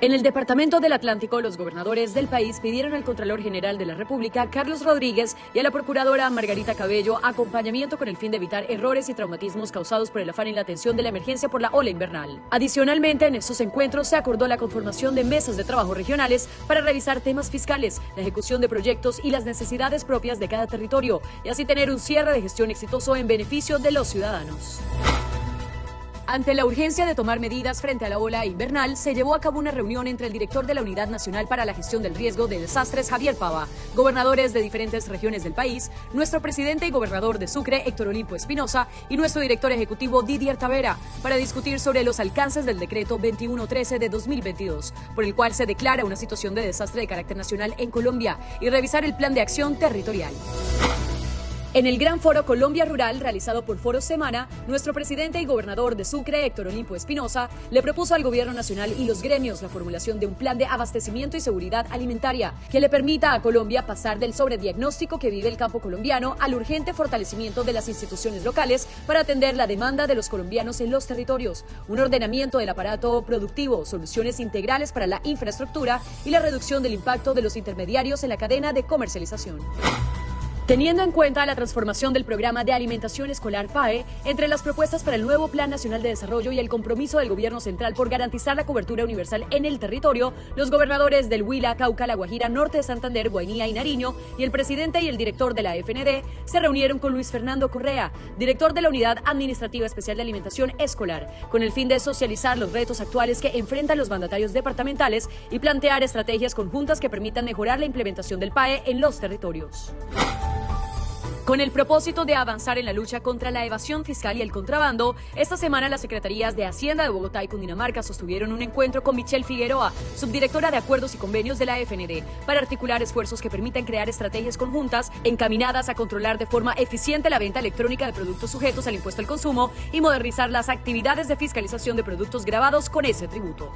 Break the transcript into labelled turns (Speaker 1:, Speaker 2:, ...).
Speaker 1: En el Departamento del Atlántico, los gobernadores del país pidieron al Contralor General de la República, Carlos Rodríguez, y a la Procuradora Margarita Cabello acompañamiento con el fin de evitar errores y traumatismos causados por el afán y la atención de la emergencia por la ola invernal. Adicionalmente, en estos encuentros se acordó la conformación de mesas de trabajo regionales para revisar temas fiscales, la ejecución de proyectos y las necesidades propias de cada territorio, y así tener un cierre de gestión exitoso en beneficio de los ciudadanos. Ante la urgencia de tomar medidas frente a la ola invernal, se llevó a cabo una reunión entre el director de la Unidad Nacional para la Gestión del Riesgo de Desastres, Javier Pava, gobernadores de diferentes regiones del país, nuestro presidente y gobernador de Sucre, Héctor Olimpo Espinosa, y nuestro director ejecutivo, Didier Tavera, para discutir sobre los alcances del decreto 2113 de 2022, por el cual se declara una situación de desastre de carácter nacional en Colombia y revisar el plan de acción territorial. En el Gran Foro Colombia Rural, realizado por Foro Semana, nuestro presidente y gobernador de Sucre, Héctor Olimpo Espinosa, le propuso al gobierno nacional y los gremios la formulación de un plan de abastecimiento y seguridad alimentaria que le permita a Colombia pasar del sobrediagnóstico que vive el campo colombiano al urgente fortalecimiento de las instituciones locales para atender la demanda de los colombianos en los territorios, un ordenamiento del aparato productivo, soluciones integrales para la infraestructura y la reducción del impacto de los intermediarios en la cadena de comercialización. Teniendo en cuenta la transformación del programa de alimentación escolar PAE, entre las propuestas para el nuevo Plan Nacional de Desarrollo y el compromiso del Gobierno Central por garantizar la cobertura universal en el territorio, los gobernadores del Huila, Cauca, La Guajira, Norte de Santander, Guainía y Nariño y el presidente y el director de la FND se reunieron con Luis Fernando Correa, director de la Unidad Administrativa Especial de Alimentación Escolar, con el fin de socializar los retos actuales que enfrentan los mandatarios departamentales y plantear estrategias conjuntas que permitan mejorar la implementación del PAE en los territorios. Con el propósito de avanzar en la lucha contra la evasión fiscal y el contrabando, esta semana las Secretarías de Hacienda de Bogotá y Cundinamarca sostuvieron un encuentro con Michelle Figueroa, subdirectora de Acuerdos y Convenios de la FND, para articular esfuerzos que permitan crear estrategias conjuntas encaminadas a controlar de forma eficiente la venta electrónica de productos sujetos al impuesto al consumo y modernizar las actividades de fiscalización de productos grabados con ese tributo.